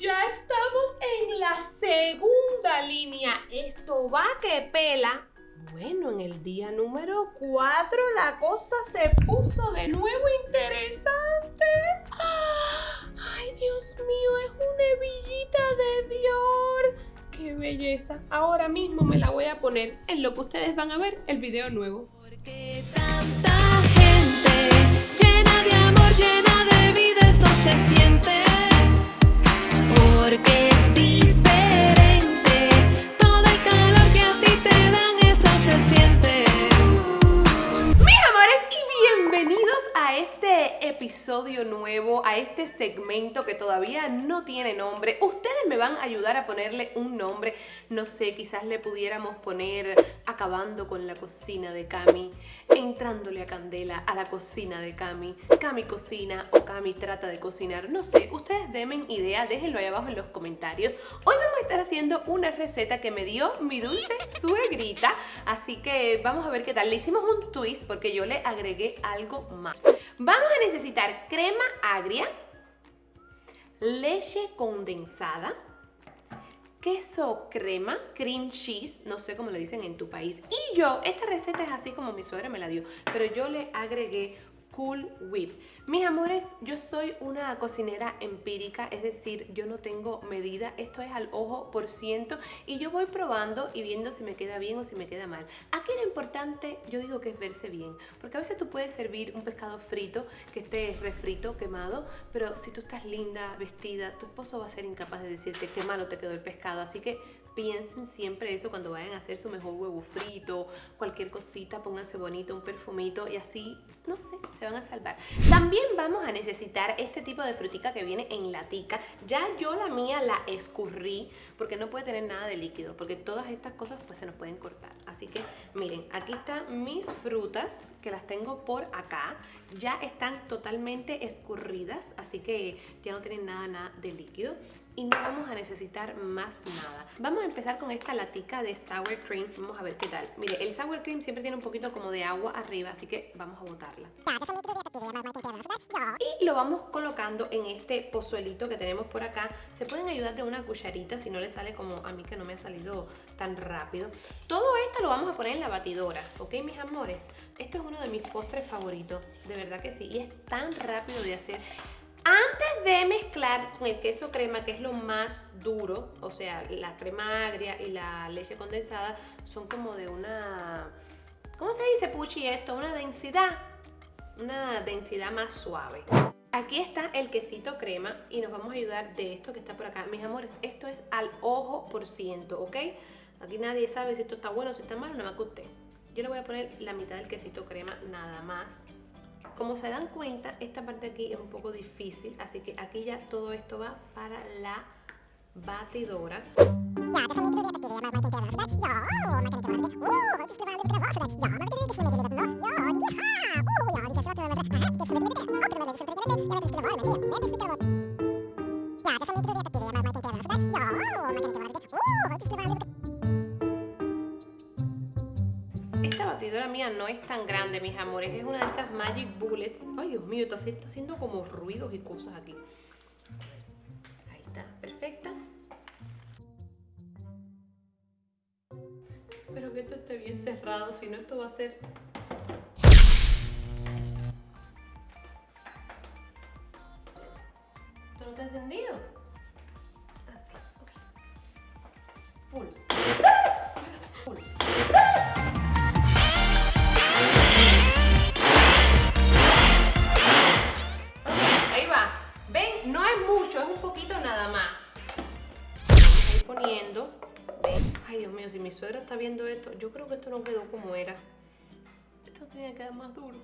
Ya estamos en la segunda línea. Esto va que pela. Bueno, en el día número 4 la cosa se puso de nuevo interesante. ¡Ay, Dios mío! Es una hebillita de Dior. ¡Qué belleza! Ahora mismo me la voy a poner en lo que ustedes van a ver el video nuevo. Porque tanta gente llena de amor, llena de vida, eso se siente. Segmento que todavía no tiene nombre. Ustedes me van a ayudar a ponerle un nombre, no sé, quizás le pudiéramos poner acabando con la cocina de Cami, entrándole a candela a la cocina de Cami, Cami cocina o Cami trata de cocinar, no sé, ustedes denme idea, déjenlo ahí abajo en los comentarios. Hoy vamos a estar haciendo una receta que me dio mi dulce suegrita, así que vamos a ver qué tal. Le hicimos un twist porque yo le agregué algo más. Vamos a necesitar crema agria, leche condensada, queso crema, cream cheese, no sé cómo le dicen en tu país. Y yo, esta receta es así como mi suegra me la dio, pero yo le agregué Cool Whip. Mis amores, yo soy una cocinera empírica, es decir, yo no tengo medida, esto es al ojo por ciento y yo voy probando y viendo si me queda bien o si me queda mal. Aquí lo importante, yo digo que es verse bien, porque a veces tú puedes servir un pescado frito que esté refrito, quemado, pero si tú estás linda, vestida, tu esposo va a ser incapaz de decirte qué malo te quedó el pescado, así que piensen siempre eso cuando vayan a hacer su mejor huevo frito, cualquier cosita, pónganse bonito, un perfumito y así, no sé, se van a salvar. También vamos a necesitar este tipo de frutica que viene en latica. Ya yo la mía la escurrí porque no puede tener nada de líquido, porque todas estas cosas pues se nos pueden cortar. Así que miren, aquí están mis frutas que las tengo por acá. Ya están totalmente escurridas, así que ya no tienen nada, nada de líquido y no vamos a necesitar más nada. Vamos a empezar con esta latica de sour cream. Vamos a ver qué tal. Mire, el sour cream siempre tiene un poquito como de agua arriba, así que vamos a botarla. Y lo vamos colocando en este pozuelito que tenemos por acá. Se pueden ayudar de una cucharita si no le sale como a mí que no me ha salido tan rápido. Todo esto lo vamos a poner en la batidora, ¿ok mis amores? Esto es uno de mis postres favoritos, de verdad que sí. Y es tan rápido de hacer. Antes de mezclar con el queso crema, que es lo más duro, o sea, la crema agria y la leche condensada son como de una... ¿Cómo se dice, Puchi, esto? Una densidad, una densidad más suave. Aquí está el quesito crema y nos vamos a ayudar de esto que está por acá. Mis amores, esto es al ojo por ciento, ¿ok? Aquí nadie sabe si esto está bueno o si está malo, nada más que. Yo le voy a poner la mitad del quesito crema nada más. Como se dan cuenta, esta parte aquí es un poco difícil, así que aquí ya todo esto va para la batidora. Esta batidora mía no es tan grande, mis amores. Es una de estas Magic Bullets. Ay, Dios mío, está, haciendo como ruidos y cosas aquí. Ahí está, perfecta. Espero que esto esté bien cerrado, si no esto va a ser... ¿Esto no está encendido? Así, ok. Pulse. Está viendo esto, yo creo que esto no quedó como era. Esto tiene que quedar más duro.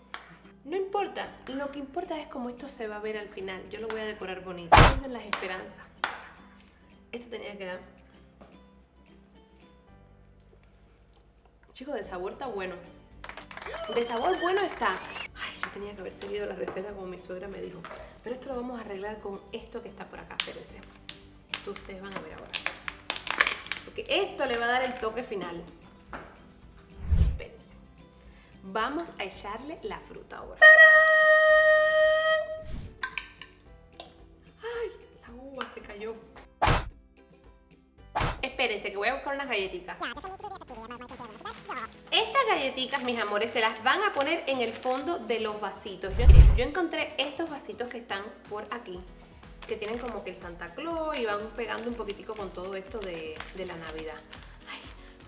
No importa, lo que importa es cómo esto se va a ver al final. Yo lo voy a decorar bonito. Tengan las esperanzas. Esto tenía que quedar. Chicos, de sabor está bueno. De sabor bueno está. Ay, yo tenía que haber seguido la receta como mi suegra me dijo. Pero esto lo vamos a arreglar con esto que está por acá. Espérense. Ustedes van a ver ahora. Porque esto le va a dar el toque final. Espérense. Vamos a echarle la fruta ahora. ¡Tarán! ¡Ay! La uva se cayó. espérense que voy a buscar unas galletitas. Estas galletitas, mis amores, se las van a poner en el fondo de los vasitos. Yo, yo encontré estos vasitos que están por aquí, que tienen como que el Santa Claus y van pegando un poquitico con todo esto de, la Navidad. Ay,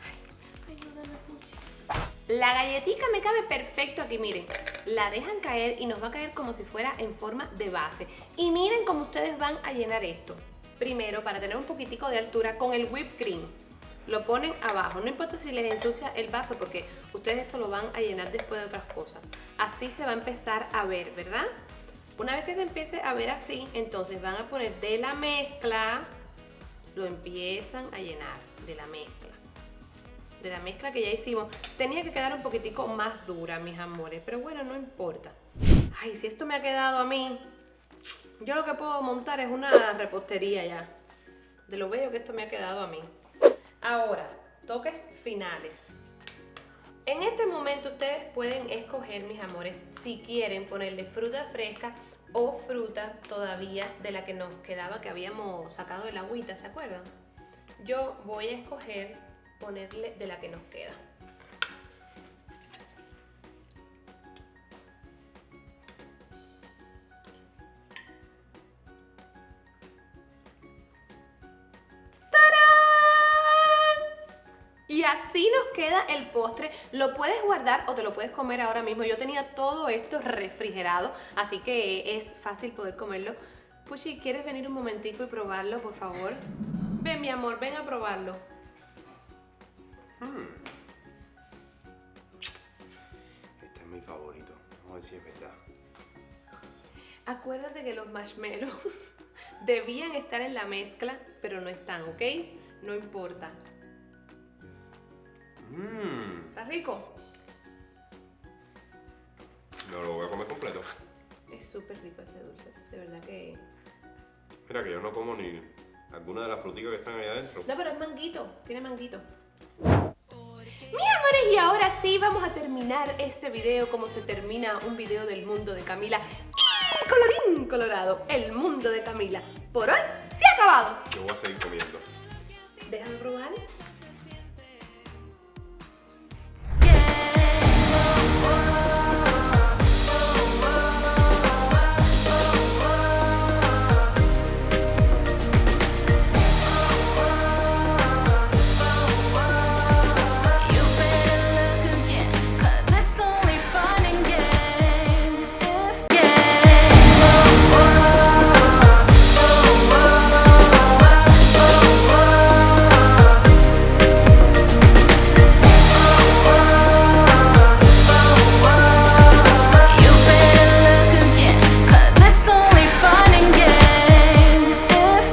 ay, ayúdame, Puchi. La galletita me cabe perfecto aquí, miren. La dejan caer y nos va a caer como si fuera en forma de base. Y miren cómo ustedes van a llenar esto. Primero, para tener un poquitico de altura, con el whipped cream. Lo ponen abajo, no importa si les ensucia el vaso porque ustedes esto lo van a llenar después de otras cosas. Así se va a empezar a ver, ¿verdad? Una vez que se empiece a ver así, entonces van a poner de la mezcla, lo empiezan a llenar de la mezcla. De la mezcla que ya hicimos. Tenía que quedar un poquitico más dura, mis amores, pero bueno, no importa. Ay, si esto me ha quedado a mí, yo lo que puedo montar es una repostería ya. De lo bello que esto me ha quedado a mí. Ahora, toques finales. En este momento ustedes pueden escoger, mis amores, si quieren ponerle fruta fresca o fruta todavía de la que nos quedaba, que habíamos sacado de la agüita, ¿se acuerdan? Yo voy a escoger ponerle de la que nos queda. Así nos queda el postre. Lo puedes guardar o te lo puedes comer ahora mismo. Yo tenía todo esto refrigerado, así que es fácil poder comerlo. Puchi, ¿quieres venir un momentico y probarlo, por favor? Ven, mi amor, ven a probarlo. Hmm. Este es mi favorito. Vamos a ver si es verdad. Acuérdate que los marshmallows debían estar en la mezcla, pero no están, ¿ok? No importa. Mmm. ¿Está rico? No lo voy a comer completo. Es súper rico este dulce, de verdad que... Mira que yo no como ni alguna de las fruticas que están allá adentro. No, pero es manguito, tiene manguito. Mi amores, y ahora sí vamos a terminar este video como se termina un video del mundo de Camila. Y colorín colorado, el mundo de Camila. Por hoy se ha acabado. Yo voy a seguir comiendo. Déjame probar.